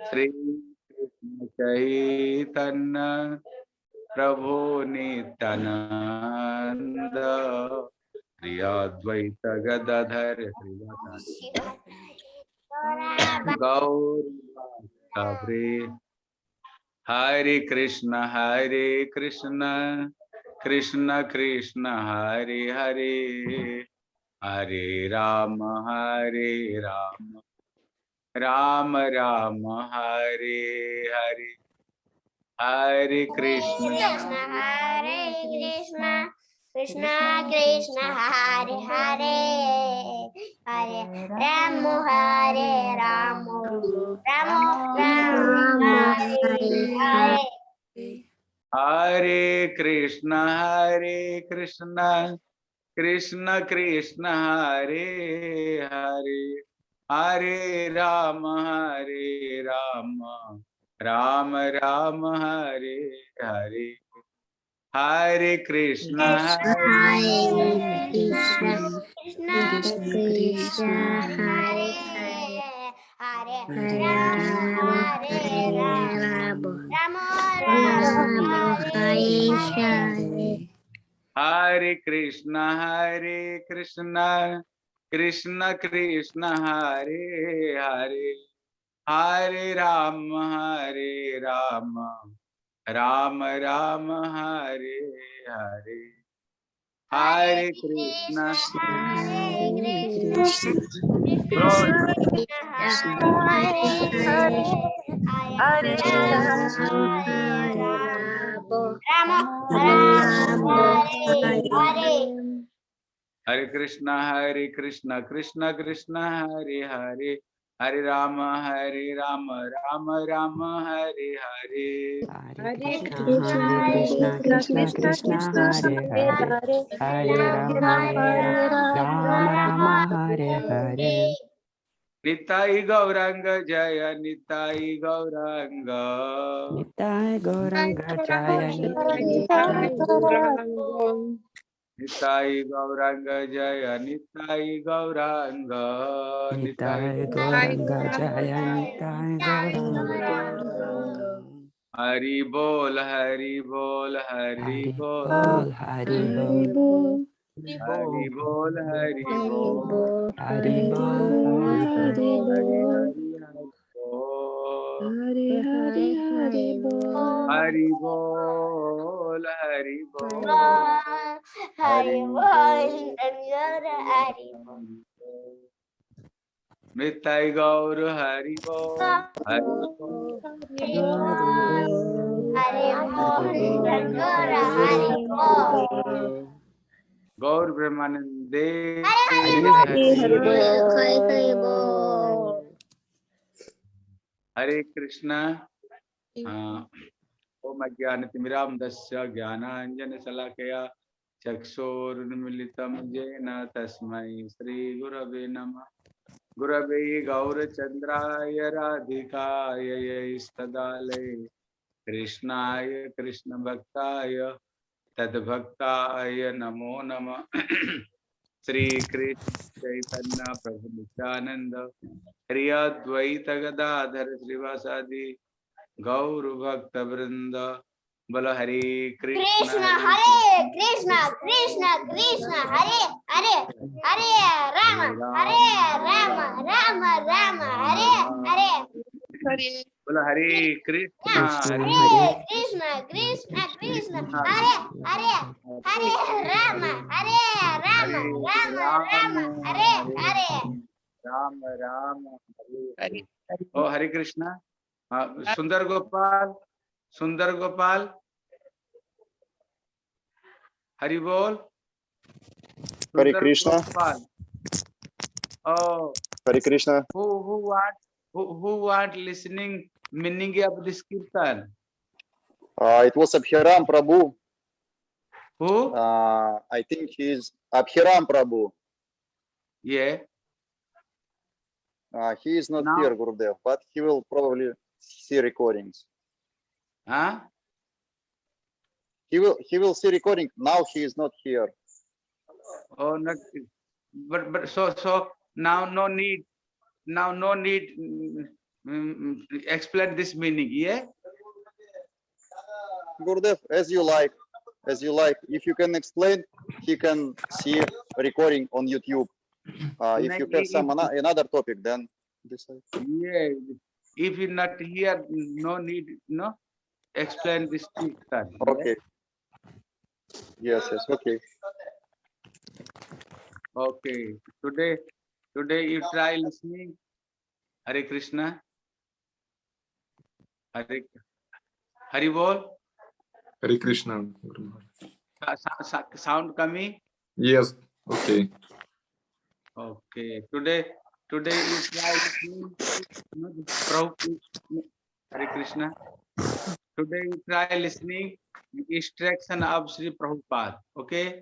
श्री कृष्ण चैतन्य प्रभु नित्यानंद श्री अद्वैत गदाधर गौर भक्तवृ हरे कृष्ण हरे कृष्ण। कृष्ण कृष्ण, हरे हरे। हरे राम हरे राम। राम राम हरे हरे। हरे कृष्ण। हरे कृष्ण कृष्ण कृष्ण हरे हरे। हरे राम हरे राम। राम राम हरे। हरे कृष्ण हरे कृष्ण। कृष्ण कृष्ण हरे हरे। हरे राम हरे राम। राम राम हरे हरे। हरे कृष्ण हरे कृष्ण। हरे हरे। राम हरे राम। राम। राम हरे कृष्ण हरे कृष्ण। कृष्ण कृष्ण हरे हरे हरे राम हरे राम राम राम हरे हरे। हरे Krishna. Hare Krishna Lord, Hare Hare हरे कृष्ण हरे कृष्ण कृष्ण कृष्ण हरे हरे हरे राम हरे राम राम राम हरे हरे हरे कृष्ण कृष्णा कृष्णा हरे हरे निताई गौरांग जय निताई गौरंग निताय गौरांग जय निताई गौरांग जय निताई गौरांग निताई गौरांग। जय निताई गौरांग। हरि बोल हरि बोल हरि बोल। हरि बोल। हरि बोल। हरि बोल। हरि बोल हरि बोल। Hari Hari Hari Bol Hari Bol Hari Bol Hari Bol Hari Bol Gaur Hari Bol Hari Bol Hari Bol Hari Bol Gaur Brahmanande Hari Hari Hari Bol हरे कृष्णा। ओम अज्ञानतिमिरान्धस्य ज्ञानाञ्जनशलाकया चक्षुरुन्मिलितं येन तस्मै श्रीगुरवे नमः। गुरवे गौरचन्द्राय राधिकाय यैस्तदालये कृष्णाय कृष्णभक्ताय तद्भक्ताय नमो नमः। श्री कृष्ण चैतन्य प्रभु नित्यानंद हरियाद्वैत गदाधर श्रीवासादि गौर भक्त वृंद बोलो हरे कृष्ण हरे कृष्ण कृष्ण कृष्ण हरे हरे हरे राम हरे राम। राम राम हरे हरे। बोलो हरे कृष्ण हरे कृष्ण Krishna Krishna Krishna Hare Hare Hare Rama Hare Rama Rama Rama Hare Hare Ram राम हरे ओ हरे कृष्णा हाँ, सुंदर गोपाल सुंदर गोपाल हरि बोल Hare सुंदर Krishna. Gopal Oh, Hare Krishna. who who want who who want listening meaning of this kirtan? Uh, it was Abhiram Prabhu. Who? Uh, I think he's Abhiram Prabhu. Yeah. Uh, he is not Now- here, Gurudev, but he will probably see recordings. Huh? He will he will see recording. Now he is not here. Oh, not. But but so so now no need. Now no need. mm, explain this meaning. Yeah. Gurudev, as you like, as you like. If you can explain, he can see recording on YouTube. Uh, if you have some ano- another topic, then decide. Yeah. If you not here, no need, no. Explain this thing. Okay. Yes, yes, okay. Okay. Today, today you try listening. Hare Krishna. Hare Hari Bol. Hare Krishna. Sound coming. Yes, okay. Okay. Today, today this Prabhu- Hare Krishna. Today you try listening instruction of Sri Prabhupada. Okay.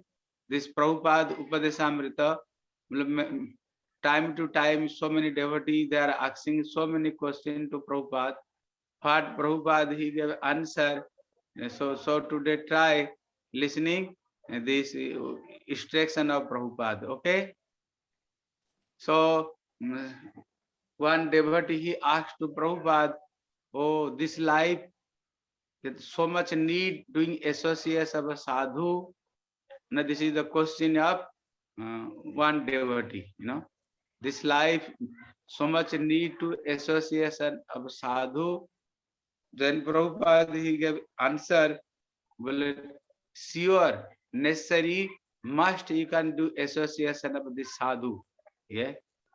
This Prabhupada Upadesamrita. Time to time, so many devotees they are asking so many questions to Prabhupada. What Prabhupada he gave answer. So so today try listening this uh, instruction of Prabhupada. Okay. So mm, one devotee he asked to Prabhupada, oh, this life, so much need doing associates of a sadhu. Now this is the question of uh, one devotee, you know. This life, so much need to association of sadhu. Then Prabhupada he gave answer, well, sure, necessary, must you can do association of this sadhu. Yeah,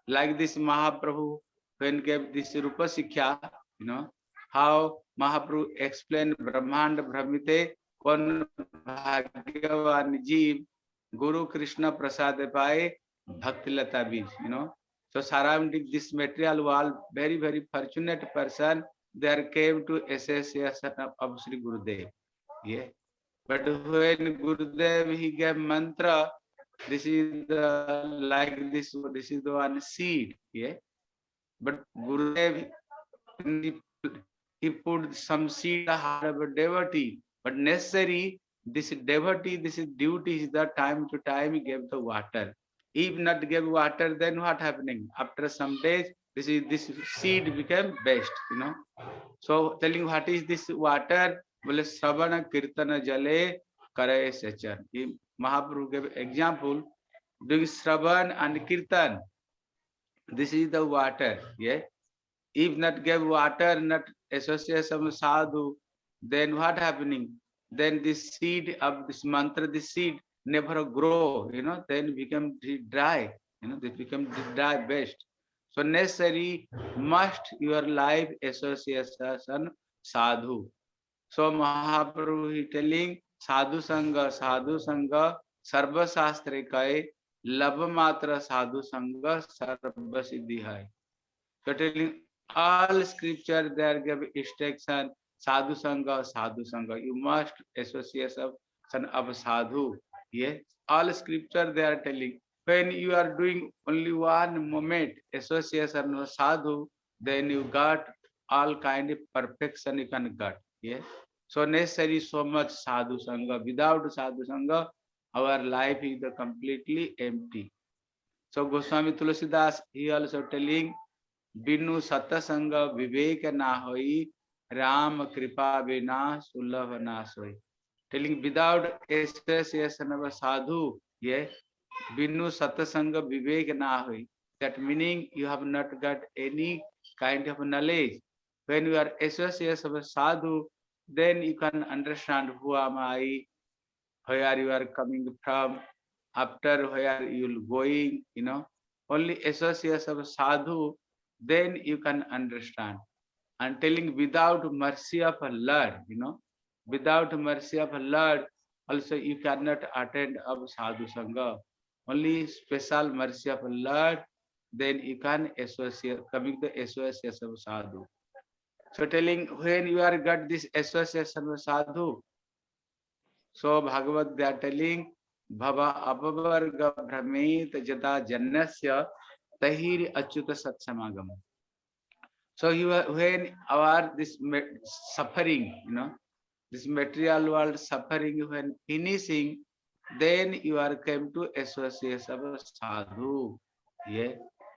like this Mahaprabhu when gave this Rupa Sikkha, you know, how Mahaprabhu explained Brahmanda Brahmite, kon bhagyavan jeev, Guru Krishna Prasad Bhakti Lata bij, you know. So surrounding this material world, very, very fortunate person, there came to association of, of Sri Gurudev. Yeah. But when Gurudev he gave mantra, this is the like this this is the one seed. Yeah but gurudev he, put some seed in the heart of a devotee. But necessary this is devotee this is duty is the time to time he gave the water. If not give water then what happening? After some days this is this seed became best you know so telling what is this water well savana kirtana jale kare sechan Mahaprabhu gave example doing Shravan and Kirtan. This is the water. Yeah. If not give water, not association with sadhu, then what happening? Then this seed of this mantra, this seed never grow, you know, then become dry, you know, they become dry best. So necessary must your life association sadhu. So Mahaprabhu he telling साधु संग साधु संग सर्व शास्त्र कय लव मात्र साधु संग सर्व सिद्धि है so telling all scripture there give instruction sadhu sangha sadhu sangha you must association of sadhu yes all scripture they are telling when you are doing only one moment association of sadhu then you got all kind of perfection you can get yes so necessary so much sadhu sangha. Without sadhu sangha, our life is completely empty. So Goswami Tulasidas, he also telling, Binu satasanga vivek na hoi, Ram kripa vina sulabh na soi. Telling without association of sadhu, yeah, Binu satasanga vivek na hoi. That meaning you have not got any kind of knowledge. When you are associated of a sadhu, then you can understand who am I, where you are coming from, after where you will going, you know. Only association of sadhu, then you can understand. And telling without mercy of a Lord, you know, without mercy of a Lord, also you cannot attend of sadhu sangha. Only special mercy of Lord, then you can associate, coming to association of sadhu. So telling when you are got this association with sadhu, so Bhagavad they are telling Bhava apavarga brahmet jata jannasya tahir achyuta satsamagam. So you are, when our this suffering, you know, this material world suffering when finishing, then you are come to association of sadhu. Yeah.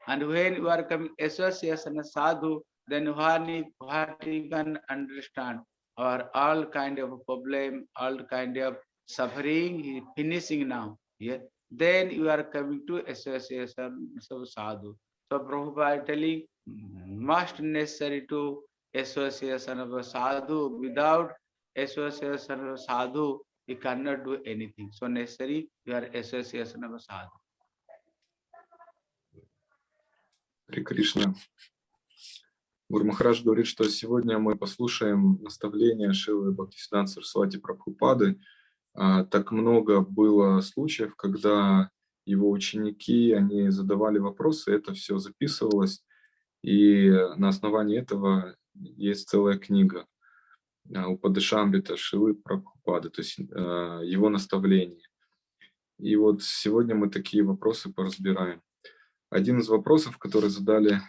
And when you are coming association of sadhu, then what he can understand our all kind of problem, all kind of suffering is finishing now. Yeah. Then you are coming to association of sadhu. So Prabhupada telling must necessary to association of sadhu. Without association of sadhu, you cannot do anything. So necessary your association of sadhu. Харе Кришна. Гурмахарадж говорит, что сегодня мы послушаем наставления Шилы Бхактисиданта Сарасвати Прабхупады. А, Так много было случаев, когда его ученики, они задавали вопросы, это все записывалось, и на основании этого есть целая книга а, у Падышамбита Шилы Прабхупады, то есть а, его наставления. И вот сегодня мы такие вопросы поразбираем. Один из вопросов, который задали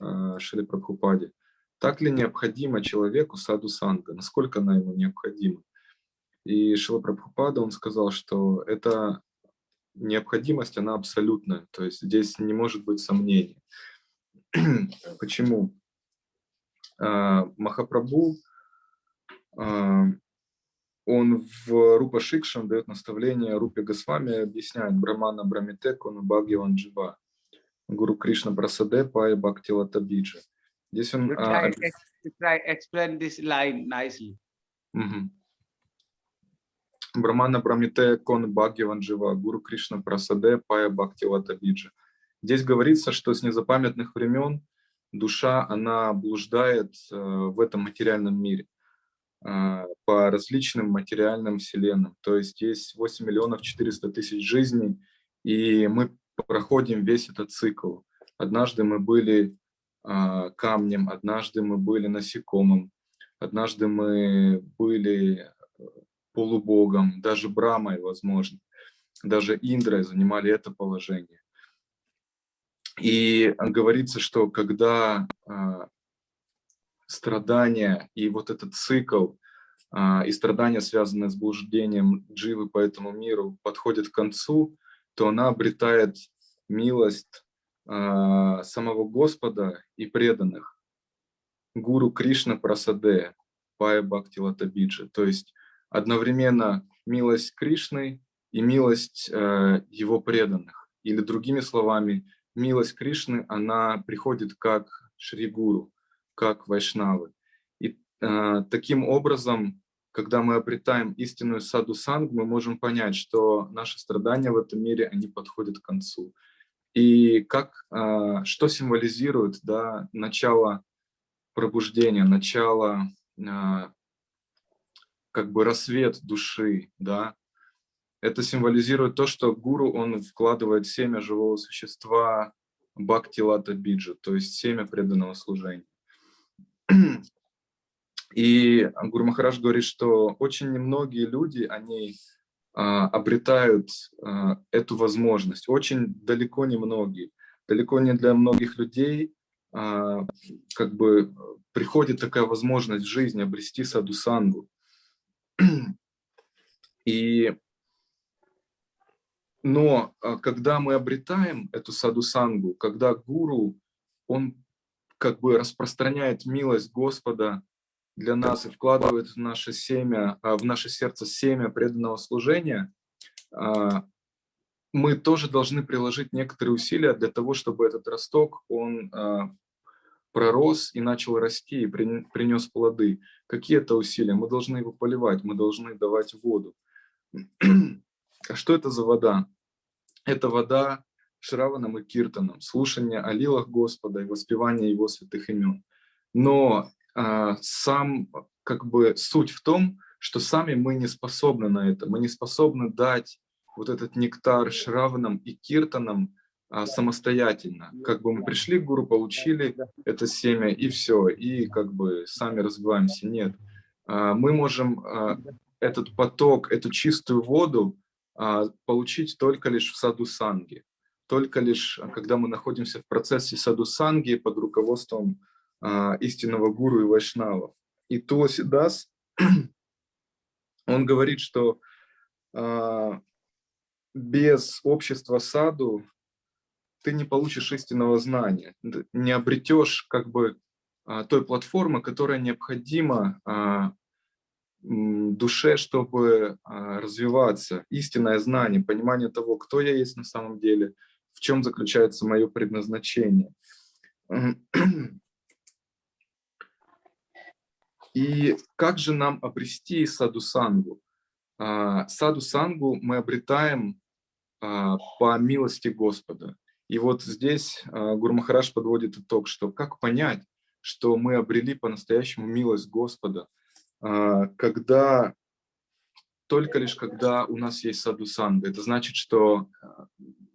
э, Шри Прабхупаде. Так ли необходимо человеку саду санга? Насколько она ему необходима? И Шила Прабхупада, он сказал, что эта необходимость, она абсолютная. То есть здесь не может быть сомнений. Почему? А, Махапрабху, он в Рупа Шикшан дает наставление Рупе Госвами, объясняет Брамана Брамитеку, Бхагаван Джива. Гуру Кришна Прасаде Пая Бхактила Табиджа. Здесь он... You а, try, try explain this line nicely. мгм. Брамана Брамите Кон Джива, Гуру Кришна Прасаде Пая Бхактила Табиджа. Здесь говорится, что с незапамятных времен душа, она блуждает э, в этом материальном мире по различным материальным вселенным. То есть есть 8 миллионов 400 тысяч жизней, и мы проходим весь этот цикл. Однажды мы были а, камнем, однажды мы были насекомым, однажды мы были э, полубогом, даже Брамой, возможно, даже Индрой занимали это положение. И говорится, что когда а, страдания и вот этот цикл, а, и страдания, связанные с блуждением дживы по этому миру, подходят к концу, то она обретает милость а, самого Господа и преданных. Гуру Кришна Прасаде, Пая Бхакти Латабиджа. То есть одновременно милость Кришны и милость э, его преданных. Или другими словами, милость Кришны, она приходит как Шри Гуру, как Вайшнавы. И э, таким образом, когда мы обретаем истинную саду санг, мы можем понять, что наши страдания в этом мире, они подходят к концу. И как, а, что символизирует да, начало пробуждения, начало, а, как бы рассвет души, да, это символизирует то, что гуру, он вкладывает семя живого существа бхакти лата биджа, то есть семя преданного служения. И Гуру Махарадж говорит, что очень немногие люди, они а, обретают а, эту возможность. Очень далеко не многие. Далеко не для многих людей а, как бы приходит такая возможность в жизни обрести садусангу. И, но когда мы обретаем эту садусангу, когда гуру, он как бы распространяет милость Господа для нас и вкладывает в наше семя, а, в наше сердце семя преданного служения, а, мы тоже должны приложить некоторые усилия для того, чтобы этот росток, он а, пророс и начал расти, и принес плоды. Какие это усилия? Мы должны его поливать, мы должны давать воду. А что это за вода? Это вода Шраваном и Киртаном, слушание о лилах Господа и воспевание Его святых имен. Но сам, как бы, суть в том, что сами мы не способны на это. Мы не способны дать вот этот нектар Шраванам и Киртанам а, самостоятельно. Как бы мы пришли к гуру, получили это семя, и все, и как бы сами развиваемся. Нет. А, мы можем а, этот поток, эту чистую воду а, получить только лишь в саду санги. Только лишь, а, когда мы находимся в процессе саду санги под руководством а, истинного гуру и вайшнавов. И Туаси Дас, он говорит, что а, без общества саду ты не получишь истинного знания, не обретешь как бы а, той платформы, которая необходима душе, чтобы развиваться. Истинное знание, понимание того, кто я есть на самом деле, в чем заключается мое предназначение. И как же нам обрести саду-сангу? А, Саду-сангу мы обретаем а, по милости Господа. И вот здесь а, Гуру Махараш подводит итог, что как понять, что мы обрели по-настоящему милость Господа, когда только лишь когда у нас есть саду-санга. Это значит, что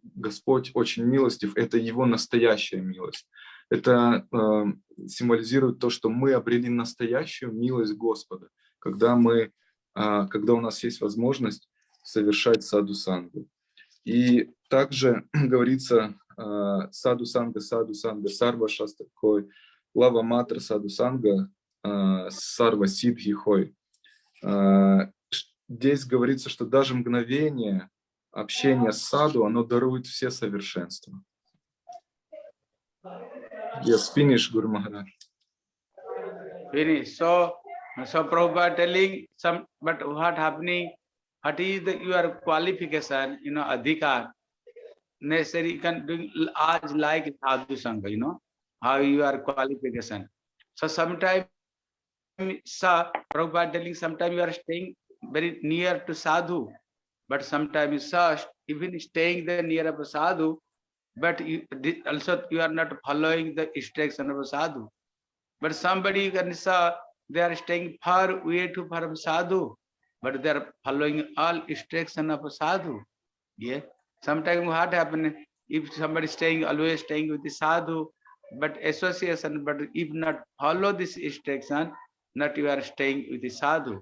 Господь очень милостив, это Его настоящая милость. Это э, символизирует то, что мы обрели настоящую милость Господа, когда, мы, э, когда у нас есть возможность совершать саду-сангу. И также говорится э, саду-санга, саду-санга, сарва шастакой, лава матра саду-санга, э, сарва сидхихой. Э, здесь говорится, что даже мгновение общения с саду, оно дарует все совершенства. Yes, finish, Guru Maharaj. Finish. So, so Prabhupada telling some, but what happening? What is the, your qualification? You know, adhikar. Necessary you can do as like sadhu sangha. You know how your qualification. So sometimes, sir, Prabhupada telling sometimes you are staying very near to sadhu, but sometimes sir, even staying there near of sadhu, but you, also you are not following the instruction of sadhu. But somebody you can say they are staying far away to from sadhu, but they are following all instruction of sadhu. Yeah. Sometimes what happen if somebody staying always staying with the sadhu, but association, but if not follow this instruction, not you are staying with the sadhu.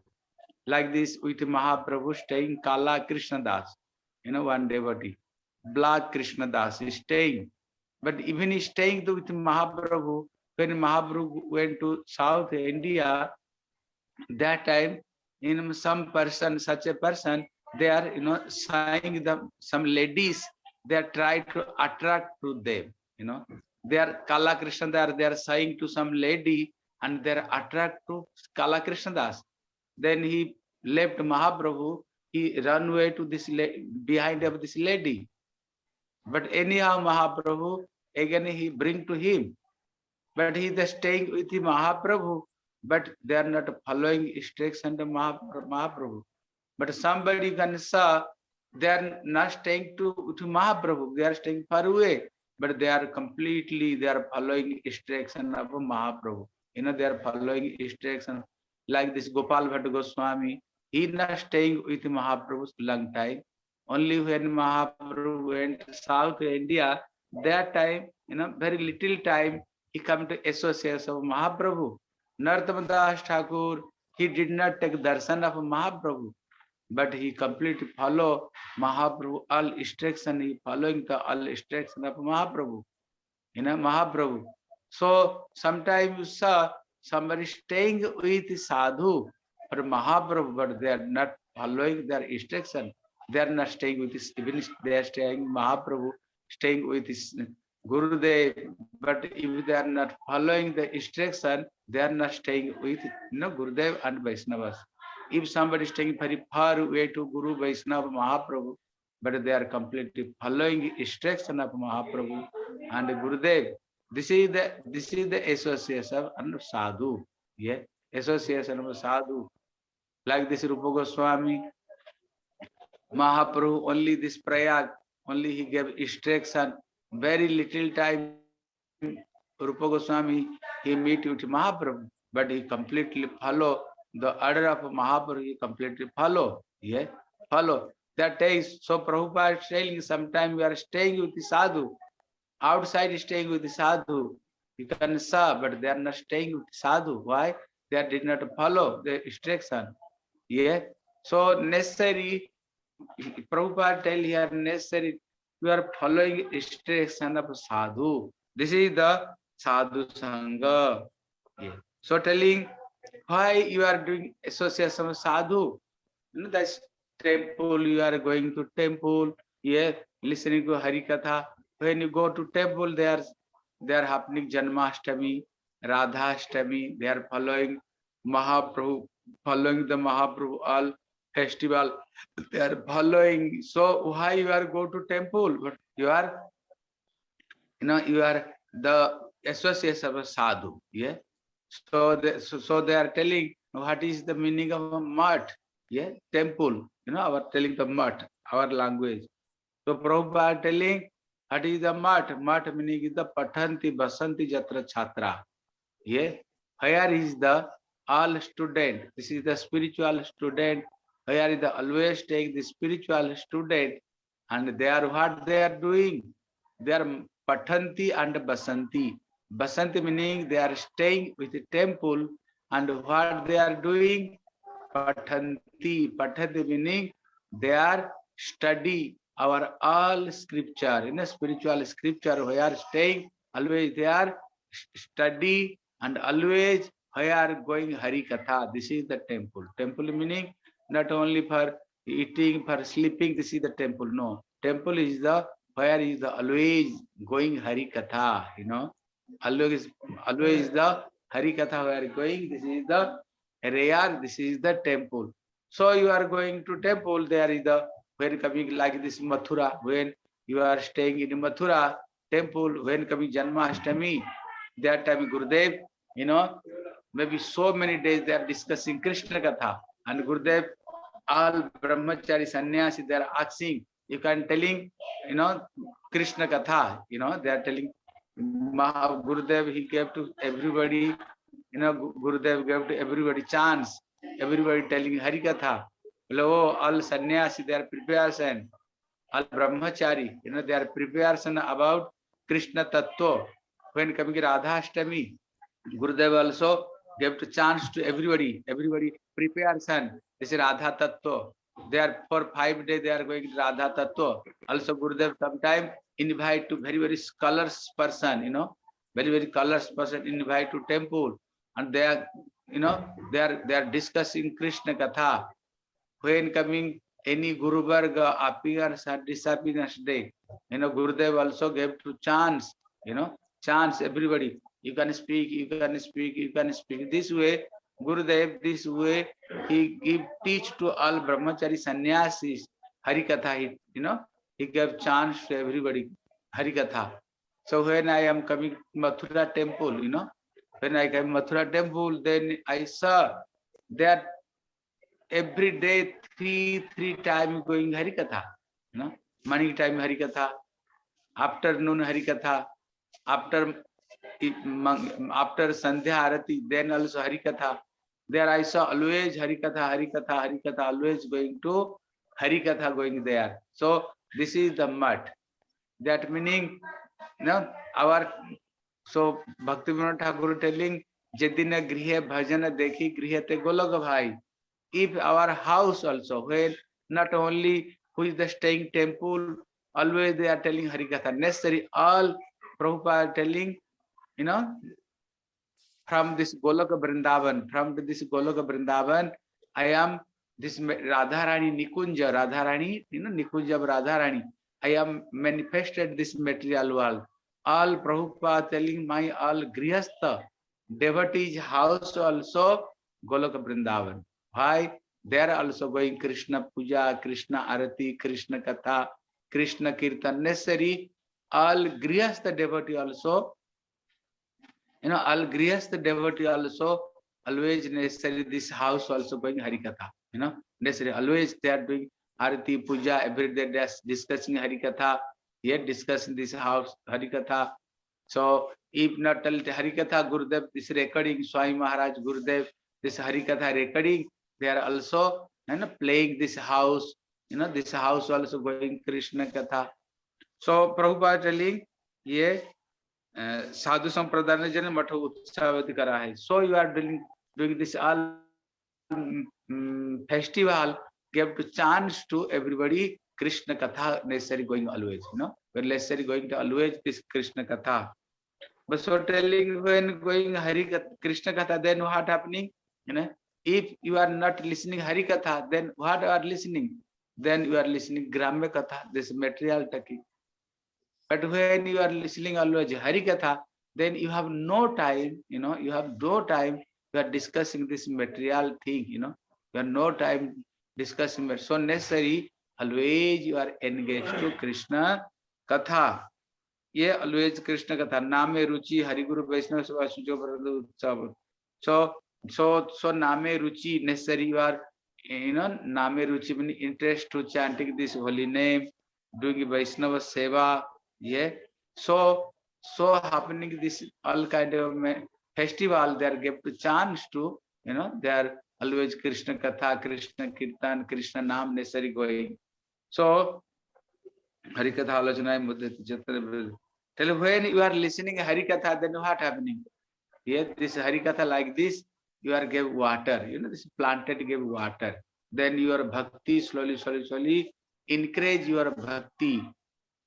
Like this with Mahaprabhu staying Kala Krishna Das, you know, one devotee. Black Krishna Das is staying. But even he staying with Mahaprabhu, when Mahaprabhu went to South India, that time, know, some person, such a person, they are, you know, saying them, some ladies, they are trying to attract to them, you know. They are Kala Krishna, they are, they are saying to some lady and they are attract to Kala Krishna Das. Then he left Mahaprabhu, he run away to this, behind of this lady. But anyhow, Mahaprabhu, again he bring to him. But he is staying with the Mahaprabhu, but they are not following instruction of Mahaprabhu. But somebody can say they are not staying to, to Mahaprabhu, they are staying far away, but they are completely, they are following instruction of Mahaprabhu. You know, they are following instruction like this Gopal Bhatta Goswami, he is not staying with Mahaprabhu for long time. Only when Mahaprabhu went to South India, that time, you know, very little time, he come to association of Mahaprabhu. Narottam Das Thakur, he did not take darshan of Mahaprabhu, but he completely follow Mahaprabhu, all instruction, he following the all instruction of Mahaprabhu. You know, Mahaprabhu. So sometimes you saw somebody staying with sadhu or Mahaprabhu, but they are not following their instruction. They are not staying with this, even they are staying Mahaprabhu, staying with his Gurudev, but if they are not following the instruction, they are not staying with you know, Gurudev and Vaishnavas. If somebody is staying very far away to Guru Vaishnava Mahaprabhu, but they are completely following instruction of Mahaprabhu and Gurudev, this is the this is the association of sadhu. Yeah, association of sadhu. Like this Rupa Goswami, Mahaprabhu, only this Prayag, only he gave instruction, very little time. Rupa Goswami, he meet with Mahaprabhu, but he completely follow the order of Mahaprabhu, he completely follow. Yeah, follow. That takes, so Prabhupada is telling, sometime we are staying with the sadhu, outside staying with the sadhu. You can say, but they are not staying with the sadhu. Why? They did not follow the instruction. Yeah. So necessary, Prabhupada tell here necessary, you are following instruction of sadhu. This is the sadhu sangha. Yeah. So telling why you are doing association of sadhu. You know, that's temple, you are going to temple, yeah, listening to Hari Katha. When you go to temple, there, there happening Janmashtami, Radha Ashtami, they are following Mahaprabhu, following the Mahaprabhu all festival, they are following. So why you are go to temple? But you are, you know, you are the associates of a sadhu. Yeah. So they, so, so they are telling what is the meaning of a mat? Yeah, temple. You know, our telling the mat, our language. So Prabhupada telling what is the mat? Mat meaning is the pathanti basanti jatra chhatra. Yeah, here is the all student. This is the spiritual student. Here is the always take the spiritual student, and they are what they are doing. They are pathanti and basanti. Basanti meaning they are staying with the temple, and what they are doing, pathanti. Pathanti meaning they are study our all scripture in a spiritual scripture we are staying always they are study and always we are going hari katha this is the temple temple meaning not only for eating for sleeping this is the temple no temple is the where is the always going hari katha you know always always the hari katha we are going this is the rare this is the temple so you are going to temple there is the when coming like this Mathura, when you are staying in Mathura temple, when coming Janmashtami, that time Gurudev, you know, maybe so many days they are discussing Krishna Katha. And Gurudev, all brahmachari sannyasi, they are asking, you can telling, you know, Krishna Katha, you know, they are telling Maha Gurudev, he gave to everybody, you know, Gurudev gave to everybody chance, everybody telling Hari Katha. Hello, all sannyasi, they are preparation. All brahmachari, you know, they are preparation about Krishna Tattva. When coming Radha Ashtami, Gurudev also gave to chance to everybody, everybody preparation. This is Radha Tattva. They are for five days, they are going to Radha Tattva. Also Gurudev sometime invite to very, very scholars person, you know, very, very scholars person invite to temple. And they are, you know, they are, they are discussing Krishna Katha when coming any Guru Varga appears or disappears day, you know, Gurudev also gave to chance, you know, chance everybody. You can speak, you can speak, you can speak. This way, Gurudev, this way, he give teach to all brahmachari sannyasis, Harikatha, he, you know, he gave chance to everybody, Harikatha. So when I am coming Mathura temple, you know, when I came Mathura temple, then I saw that every day three three time going harikatha you know morning time harikatha afternoon harikatha after after sandhya arati then also harikatha there i saw always harikatha harikatha harikatha always going to harikatha going there so this is the mud that meaning you know our so bhakti vinod thakur telling jedina grihe bhajana dekhi grihate golok bhai if our house also, when not only who is the staying temple, always they are telling Harikatha, necessary, all Prabhupada telling, you know, from this Goloka Vrindavan, from this Goloka Vrindavan, I am this Radharani Nikunja, Radharani, you know, Nikunja Radharani. I am manifested this material world. All Prabhupada telling my all Grihastha, devotees house also Goloka Vrindavan. Why? They are also going Krishna Puja, Krishna Arati, Krishna Katha, Krishna Kirtan. Necessary, all Grihastha devotee also, you know, all Grihastha devotee also, always necessary, this house also going Harikatha, you know, necessary, always they are doing Arati, Puja, every day they are discussing Harikatha, yet discussing this house, Harikatha. So, if not tell Harikatha, Gurudev, this recording, Swami Maharaj, Gurudev, this Harikatha recording, they are also you know, playing this house, you know, this house also going Krishna Katha. So Prabhupada telling, ये साधु साधु संप्रदाय ने जन मठ उत्साहित करा है। So you are doing doing this all festival give to chance to everybody Krishna कथा necessary going always you know when necessary going to always this Krishna कथा बस वो telling when going Hari Krishna कथा then what happening you know if you are not listening Hari कथा then what are listening then you are listening ग्राम्य कथा this material टकी But when you are listening always Hari Katha, then you have no time, you know, you have no time, you are discussing this material thing, you know, you have no time discussing, but so necessary, always you are engaged to Krishna Katha. ये always Krishna Katha, Name Ruchi, Hari Guru Vaishnava Sabha Sujo Paradu Utsav. So, so, so Name Ruchi, necessary you are, you know, Name Ruchi means interest to chanting this holy name, doing Vaishnava Seva, yeah. So, so happening this all kind of festival, they are give the chance to, you know, they are always Krishna Katha, Krishna Kirtan, Krishna Nam necessary going. So, Hari Katha Alojana Mudit Jatra. Tell when you are listening Hari Katha, then what happening? Here, this Hari Katha like this, you are give water, you know, this planted give water. Then your bhakti slowly, slowly, slowly increase your bhakti.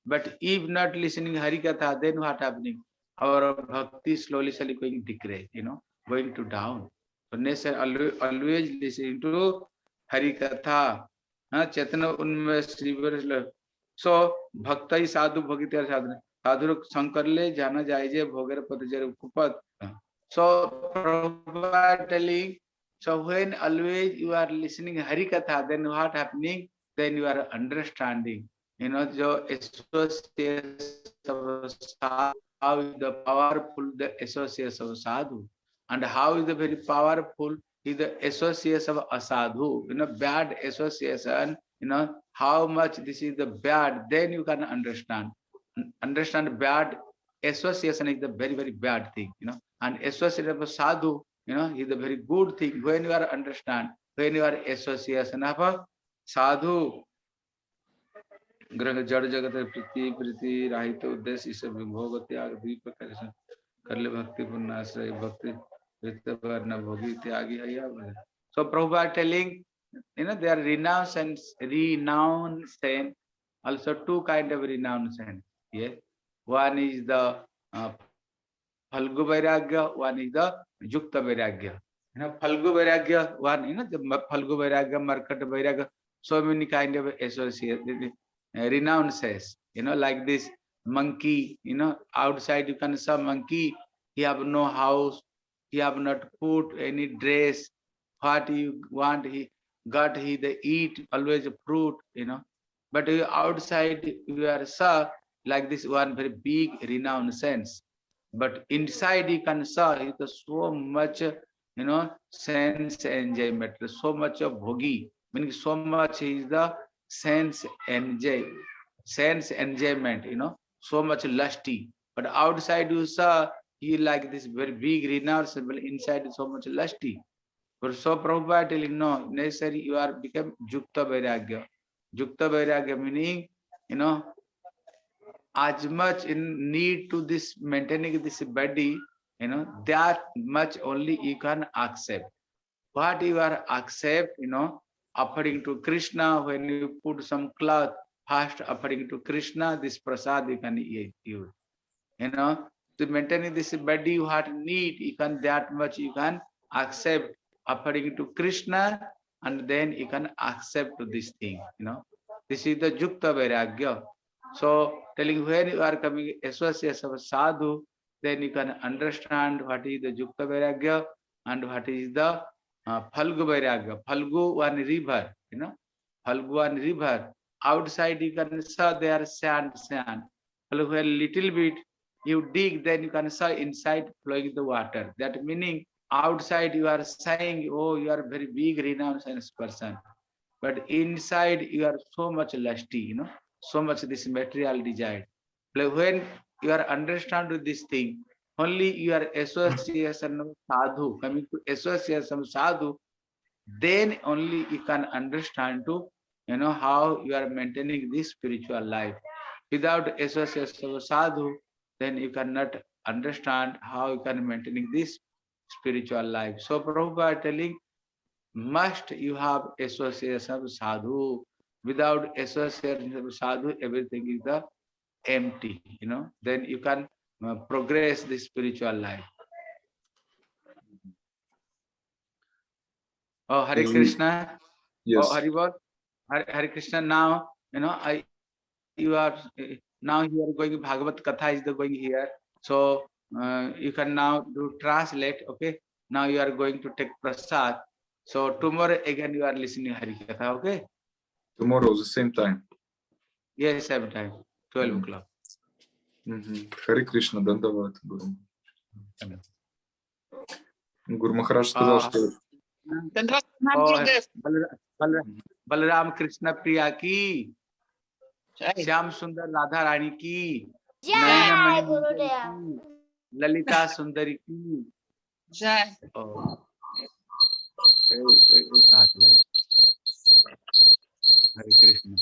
But if not listening Hari Katha, then what happening? Our bhakti slowly, slowly going decrease, you know, going to down. So necessary always, always listening to Hari Katha. हाँ श्री सो भक्त ही साधु भगित साधन साधु शंकर ले जाना जाए जे भोगर पद जर कुपत so Prabhupada telling so when always you are listening hari katha then what happening then you are understanding you know jo associates of sadhu, how is the powerful the associates of sadhu and how is the very powerful is the associates of asadhu you know bad association you know how much this is the bad then you can understand understand bad association is the very very bad thing you know and association of sadhu you know is a very good thing when you are understand when you are association of sadhu ग्रह जड़ जगत है प्रीति प्रीति राहित उद्देश्य इस भोग त्याग दीप कर ले भक्ति पुण्याश्रय भक्ति वर्ण भोगी त्यागी है so Prabhupada telling you know there are renouncance renouncance also two kind of renouncance yeah one is the uh, Phalgu Vairagya, one is the Yukta Vairagya. You know, Phalgu Vairagya, one, you know, the Phalgu Vairagya, Markata Vairagya, so many kind of associate, uh, renounces, you know, like this monkey, you know, outside you can see monkey, he have no house, he have not put any dress, what you want, he got he the eat, always fruit, you know, but you outside you are saw like this one very big renowned sense. But inside you can saw it is so much you know sense enjoyment so much of bhogi. Meaning so much is the sense enjoy sense enjoyment you know so much lusty. But outside you saw he like this very big renowned but inside so much lusty. But so Prabhupada telling no necessary you are become jukta vairagya. Jukta vairagya meaning you know as much in need to this maintaining this body you know that much only you can accept. What you are accept you know offering to krishna when you put some cloth first offering to krishna this prasad you can eat you know. To maintaining this body what need you can that much you can accept offering to krishna and then you can accept this thing you know. This is the jukta vairagya. So telling when you are coming association of sadhu, then you can understand what is the Jukta Vairagya and what is the Phalgu वैराग्य Phalgu one river you know Phalgu one river outside you can see there sand sand Phalgu a little bit you dig then you can see inside flowing the water that meaning outside you are saying oh you are very big renounce person but inside you are so much lusty you know so much this material desire Phalgu when you are understand this thing only your association of sadhu, coming to association of sadhu, then only you can understand to you know how you are maintaining this spiritual life. Without association of sadhu, then you cannot understand how you can maintaining this spiritual life. So Prabhupada telling, must you have association of sadhu without association with sadhu, everything is the empty, you know, then you can uh, progress the spiritual life. Oh, Hare Mm, Krishna. Yes. Oh, Hari Bol. Hare, Hare Krishna. Now, you know, I, you are, now you are going, Bhagavad Katha is the going here. So uh, you can now do translate. Okay. Now you are going to take prasad. So tomorrow again you are listening Harikatha. Okay. Tomorrow is the same time. Yes, same time. 12 o'clock. Мгм. Хари Кришна, Дандават, Гуру. Гуру Махарадж сказал, А. что और बलरा- बलरा- बलराम कृष्ण प्रिया की श्याम सुंदर राधा रानी की नयन जय मणि गुरुदेव की, ललिता सुंदरी की जय और एक- एक- एक हाथ लगे। हरे कृष्ण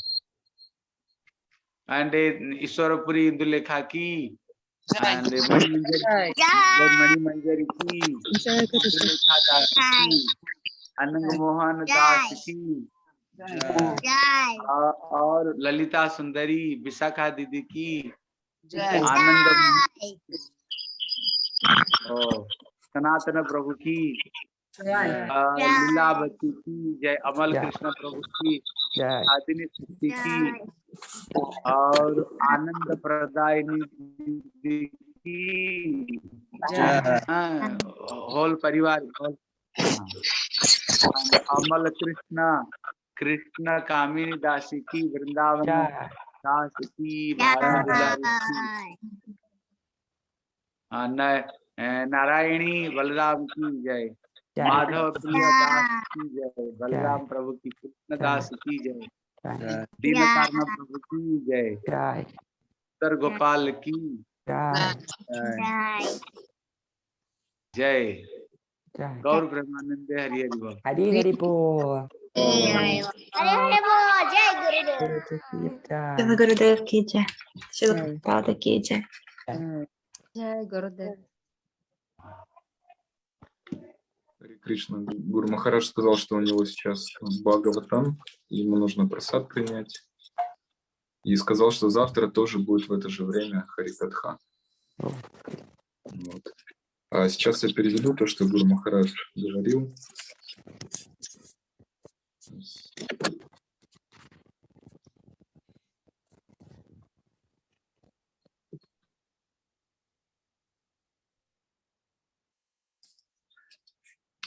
एंड ईश्वरपुरी इंदुलेखा की मणि मंजरी जय मणि मंजरी की इंदुलेखा दास की अनंग मोहन दास की जय और और ललिता सुंदरी विशाखा दीदी की आनंद सनातन प्रभु की लीलावती की जय अमल कृष्ण प्रभु की जय। आदिनी शक्ति की और आनंद की हाँ, होल परिवार। अमल कृष्ण कृष्ण कामिनी दासी की वृंदावन दास की हाँ, नारायणी बलराम की जय जय। माधव प्रिय दास की जय। बलराम प्रभु की कृष्ण दास की जय। जय दीनकारण प्रभु की जय। जय उत्तर गोपाल की जय। गौर ब्रह्मानंद हरि हरि बोल। हरी हरी बोल। जय गुरुदेव गुरुदेव की जय। शिव दादा की जय। जय गुरुदेव। Кришна, Гуру Махарадж сказал, что у него сейчас Бхагаватам, ему нужно просад принять. И сказал, что завтра тоже будет в это же время Харикатха. Вот. А сейчас я переведу то, что Гуру Махарадж говорил.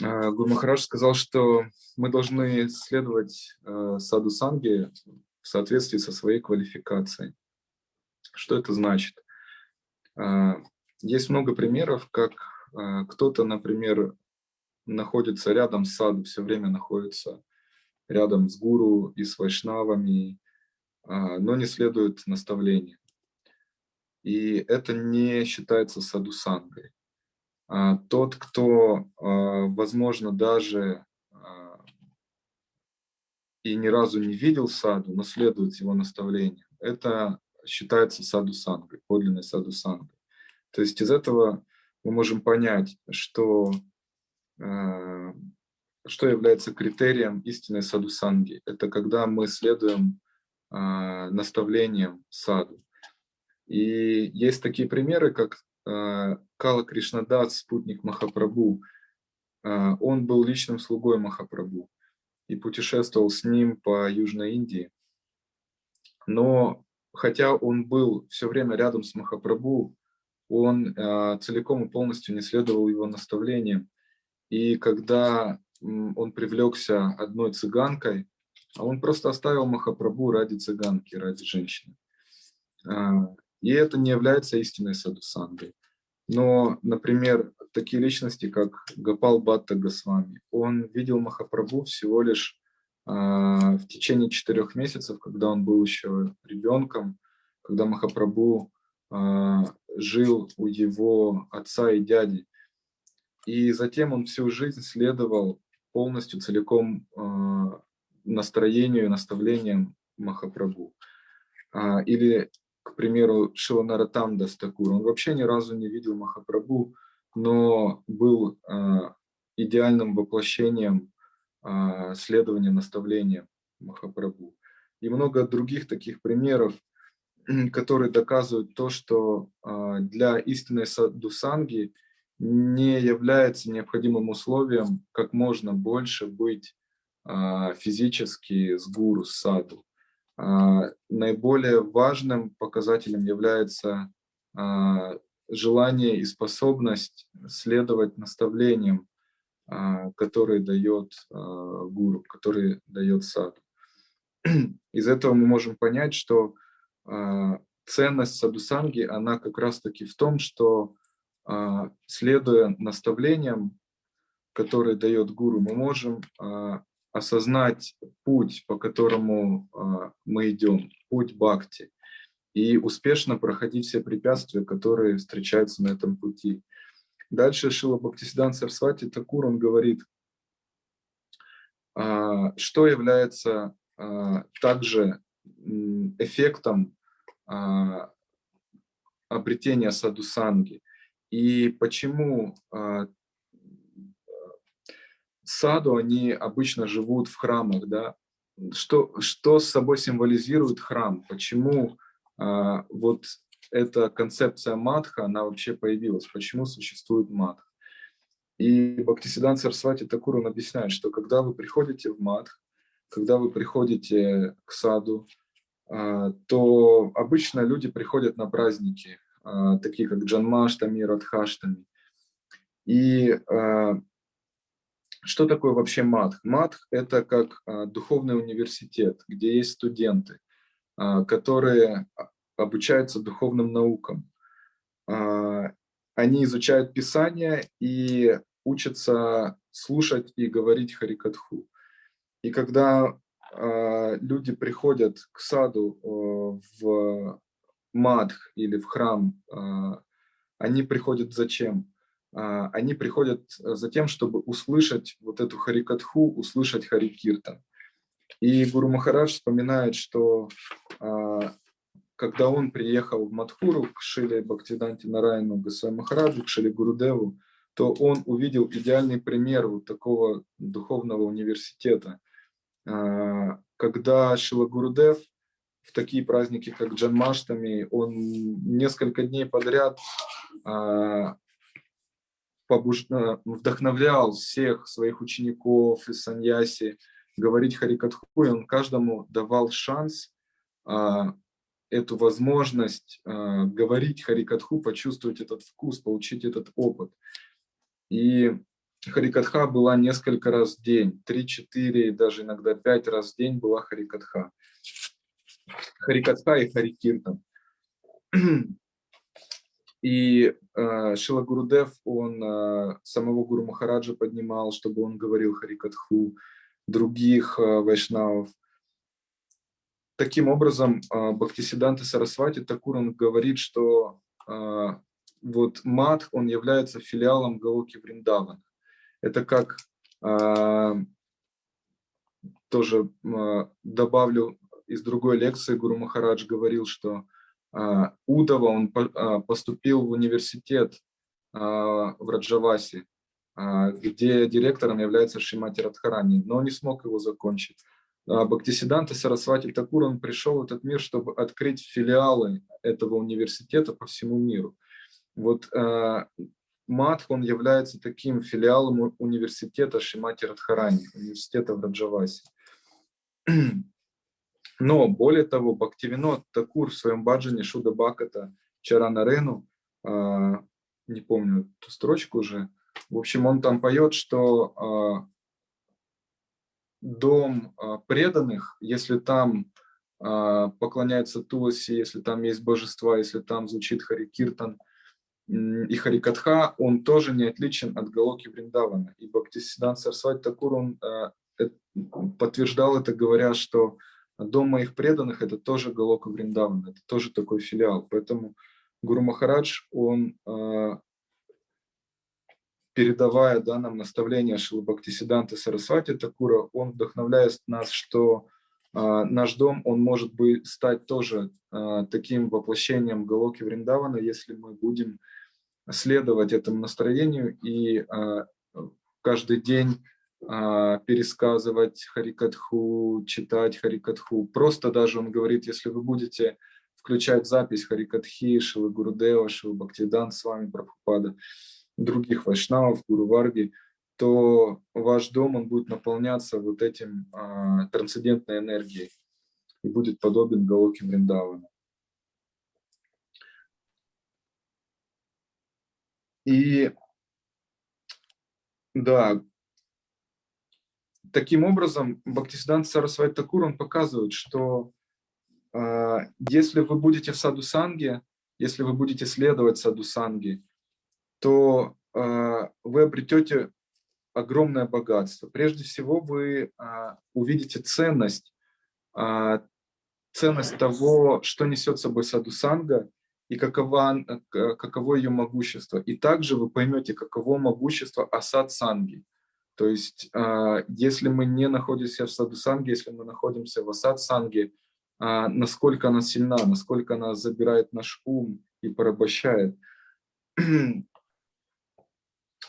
Гуру Махарадж сказал, что мы должны следовать э, саду санги в соответствии со своей квалификацией. Что это значит? А, Есть много примеров, как кто-то, например, находится рядом с саду, все время находится рядом с гуру и с вайшнавами, но не следует наставлениям. И это не считается садусангой. А, Тот, кто, а, возможно, даже а, и ни разу не видел саду, но следует его наставлениям, это считается саду-сангой, подлинной саду-сангой. То есть из этого мы можем понять, что, что является критерием истинной саду-санги. Это когда мы следуем наставлениям саду. И есть такие примеры, как Кала Кришнадас, спутник Махапрабху. Э, Он был личным слугой Махапрабху и путешествовал с ним по Южной Индии. Но хотя он был все время рядом с Махапрабху, он э, целиком и полностью не следовал его наставлениям. И когда он привлекся одной цыганкой, а он просто оставил Махапрабху ради цыганки, ради женщины. А, И это не является истинной садусангой. Но, например, такие личности, как Гапал Батта Госвами, он видел Махапрабху всего лишь а, в течение четырех месяцев, когда он был еще ребенком, когда Махапрабху а, жил у его отца и дяди. И затем он всю жизнь следовал полностью, целиком а, настроению и наставлениям Махапрабху. Или, к примеру, Шиванаратам Дастакур. Он вообще ни разу не видел Махапрабху, но был а, идеальным воплощением а, следования наставлениям Махапрабху. И много других таких примеров, которые доказывают то, что а, для истинной садусанги не является необходимым условием как можно больше быть физически с гуру, с саду. А, Наиболее важным показателем является а, желание и способность следовать наставлениям, а, которые дает гуру, которые дает саду. Из этого мы можем понять, что ценность садусанги, она как раз-таки в том, что следуя наставлениям, которые дает гуру, мы можем осознать путь, по которому а, мы идем, путь бхакти, и успешно проходить все препятствия, которые встречаются на этом пути. Дальше Шила Бхактисидан Сарсвати Такур, он говорит, а, что является а, также эффектом обретения садусанги и почему саду они обычно живут в храмах, да? Что, что с собой символизирует храм? Почему а, вот эта концепция матха, она вообще появилась? Почему существует матх? И Бхактисидан Сарсвати Такур, объясняет, что когда вы приходите в матх, когда вы приходите к саду, а, то обычно люди приходят на праздники, а, такие как Джанмаштами, Радхаштами. И а, что такое вообще матх? Матх – это как а, духовный университет, где есть студенты, а, которые а, обучаются духовным наукам. Они изучают Писание и учатся слушать и говорить Харикатху. И когда люди приходят к саду в мадх или в храм, они приходят зачем? А, Они приходят э, за тем, чтобы услышать вот эту харикатху, услышать харикиртан. И Гуру Махарадж вспоминает, что а, когда он приехал в Мадхуру к Шиле Бхактиданте Нарайну Гасвами Махараджу, к Шиле Гурудеву, то он увидел идеальный пример вот такого духовного университета, а, когда Шила Гурудев в такие праздники, как Джанмаштами, он несколько дней подряд побуж- а, вдохновлял всех своих учеников и саньяси говорить Харикатху, и он каждому давал шанс, а, эту возможность а, говорить Харикатху, почувствовать этот вкус, получить этот опыт. И Харикатха была несколько раз в день, 3-4, даже иногда 5 раз в день была Харикатха. Харикатха и Харикиртан. И э, Шила Гурудев, он э, самого Гуру Махараджа поднимал, чтобы он говорил Харикатху, других э, вайшнавов. Таким образом, э, Бхактисиданта Сарасвати Такур, он говорит, что э, вот Мадх, он является филиалом Галоки Вриндавана. Это как, э, тоже э, добавлю из другой лекции, Гуру Махарадж говорил, что Удова, он а, поступил в университет а, в Раджаваси, а, где директором является Шимати Радхарани, но не смог его закончить. А, Бхактисиданта Сарасвати Такур, он пришел в этот мир, чтобы открыть филиалы этого университета по всему миру. Вот а, Мадх, он является таким филиалом университета Шимати Радхарани, университета в Раджавасе. Но более того, Бхактивинод Такур в своем баджане Шуда Бхаката Чаранарену, а, не помню ту строчку уже, в общем, он там поет, что а, дом а, преданных, если там поклоняется Туласи, если там есть божества, если там звучит Харикиртан и Харикатха, он тоже не отличен от Галоки Вриндавана. И Бхактисидан Сарсвати Такур, он подтверждал это, говоря, что Дом моих преданных – это тоже Галока Вриндавана, это тоже такой филиал. Поэтому Гуру Махарадж, он, а, передавая да, нам наставления Шилы Бхактисиданты Сарасвати Такура, он вдохновляет нас, что а, наш дом, он может быть, стать тоже а, таким воплощением Галоки Вриндавана, если мы будем следовать этому настроению и каждый день пересказывать Харикатху, читать Харикатху. Просто даже он говорит, если вы будете включать запись Харикатхи, Шилы Гурудева, Шилы Бхактидан с вами, Прабхупада, других вайшнавов, Гуру Варги, то ваш дом, он будет наполняться вот этим а, трансцендентной энергией и будет подобен Галоке Вриндавана. И да, таким образом Бхактисидант Сарасвати Такур, он показывает, что э, если вы будете в саду санге, если вы будете следовать саду санги, то э, вы обретете огромное богатство. Прежде всего вы э, увидите ценность, э, ценность того, что несет собой саду санга, и какова, э, каково ее могущество. И также вы поймете, каково могущество асад санги. То есть, а, если мы не находимся в саду санги, если мы находимся в асад санге, а, насколько она сильна, насколько она забирает наш ум и порабощает.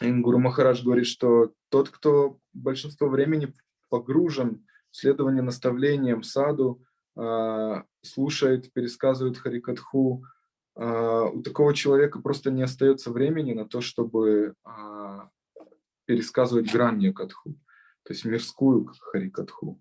Гуру Махарадж говорит, что тот, кто большинство времени погружен в следование наставлениям саду, а, слушает, пересказывает Харикатху, у такого человека просто не остается времени на то, чтобы пересказывать гранью катху, то есть мирскую харикатху.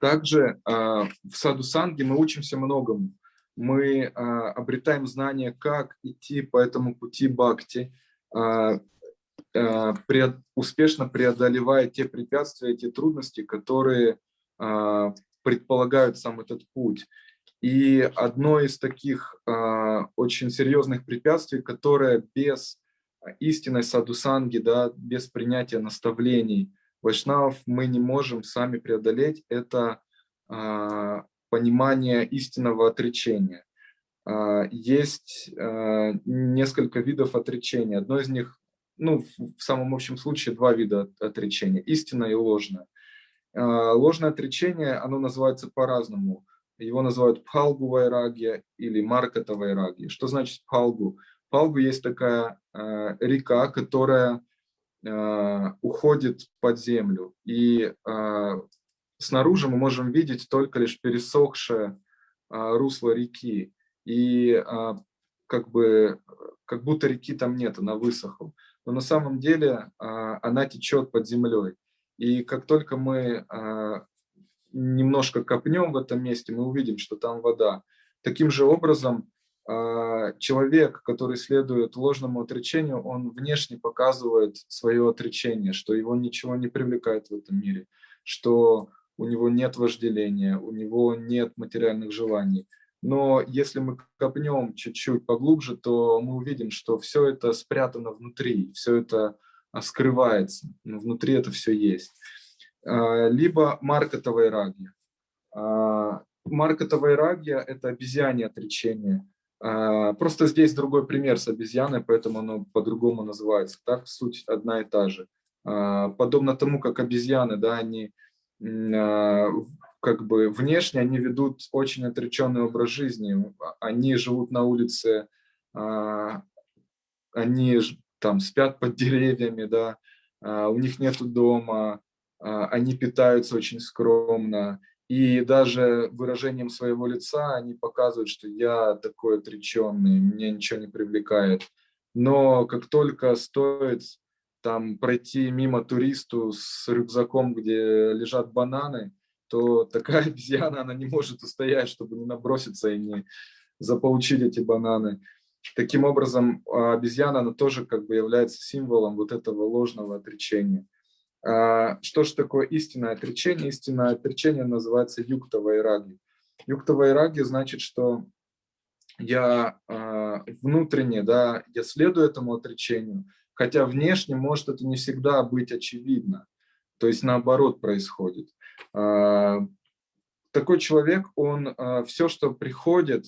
Также а, в саду санги мы учимся многому. Мы а, обретаем знания, как идти по этому пути бхакти, а, успешно преодолевая те препятствия, те трудности, которые предполагают сам этот путь. И одно из таких э, очень серьезных препятствий, которое без истинной садусанги, да, без принятия наставлений вайшнавов мы не можем сами преодолеть, это э, понимание истинного отречения. Э, есть э, несколько видов отречения. Одно из них, ну, в самом общем случае, два вида отречения, истинное и ложное. А, ложное отречение, оно называется по-разному. Его называют пхалгу вайрагия или марката вайрагия. Что значит пхалгу? Пхалгу есть такая э, река, которая э, уходит под землю. И снаружи мы можем видеть только лишь пересохшее русло реки. И как бы как будто реки там нет, она высохла. Но на самом деле она течет под землей. И как только мы а, немножко копнем в этом месте, мы увидим, что там вода. Таким же образом, а, человек, который следует ложному отречению, он внешне показывает свое отречение, что его ничего не привлекает в этом мире, что у него нет вожделения, у него нет материальных желаний. Но если мы копнем чуть-чуть поглубже, то мы увидим, что все это спрятано внутри, все это скрывается, но внутри это все есть. А, либо маркетовая рагия. Маркетовая рагия – это обезьяне отречение. А, просто здесь другой пример с обезьяной, поэтому оно по-другому называется. Так суть одна и та же. Подобно тому, как обезьяны, да, они как бы внешне они ведут очень отреченный образ жизни. Они живут на улице, они там спят под деревьями, да, а, у них нет дома, а, они питаются очень скромно, и даже выражением своего лица они показывают, что я такой отреченный, меня ничего не привлекает. Но как только стоит там пройти мимо туристу с рюкзаком, где лежат бананы, то такая обезьяна, она не может устоять, чтобы не наброситься и не заполучить эти бананы. Таким образом, а, обезьяна, она тоже как бы является символом вот этого ложного отречения. А, что же такое истинное отречение? Истинное отречение называется юкта вайраги. Юкта вайраги значит, что я а, внутренне, да, я следую этому отречению, хотя внешне может это не всегда быть очевидно. То есть наоборот происходит. Такой человек, он все, что приходит,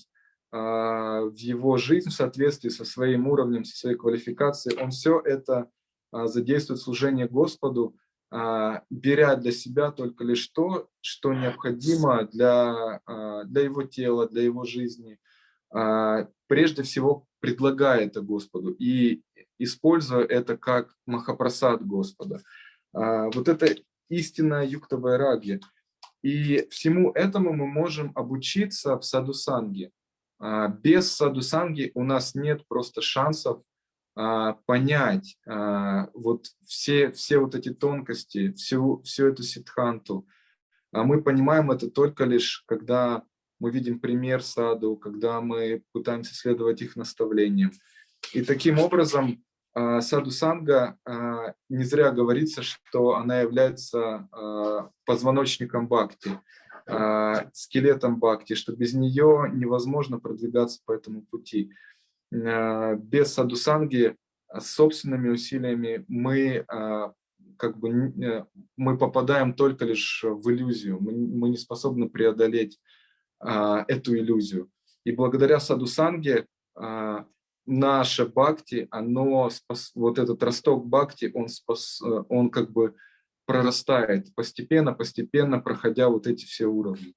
в его жизнь в соответствии со своим уровнем, со своей квалификацией, он все это а, задействует служение Господу, а, беря для себя только лишь то, что необходимо для, для его тела, для его жизни. Прежде всего предлагая это Господу и используя это как махапрасад Господа. Вот это истинная юктовая раги. И всему этому мы можем обучиться в саду санги. А, без садусанги у нас нет просто шансов а, понять а, вот все, все вот эти тонкости, всю, всю эту ситханту. А мы понимаем это только лишь, когда мы видим пример саду, когда мы пытаемся следовать их наставлениям. И таким образом а, саду санга а, не зря говорится, что она является позвоночником бхакти, скелетом бхакти, что без нее невозможно продвигаться по этому пути. А, Без садусанги а, собственными усилиями мы а, как бы э, мы попадаем только лишь в иллюзию, мы, мы не способны преодолеть а, эту иллюзию. И благодаря садусанге а, наше бхакти, оно спас, вот этот росток бхакти, он спас, э, он как бы прорастает постепенно, постепенно, проходя вот эти все уровни.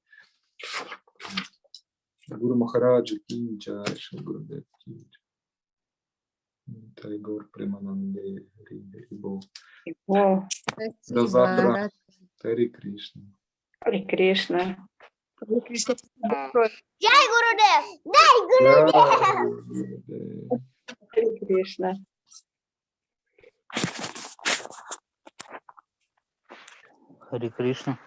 Гуру Махараджа ки джай, Шри Гурудев ки джай. Тайгор Примананде Хари Хари Бол. О, До завтра. Хари Кришна. Харе Кришна. Jai Gurudev. Jai Gurudev. Jai Гурудев. Харе Кришна.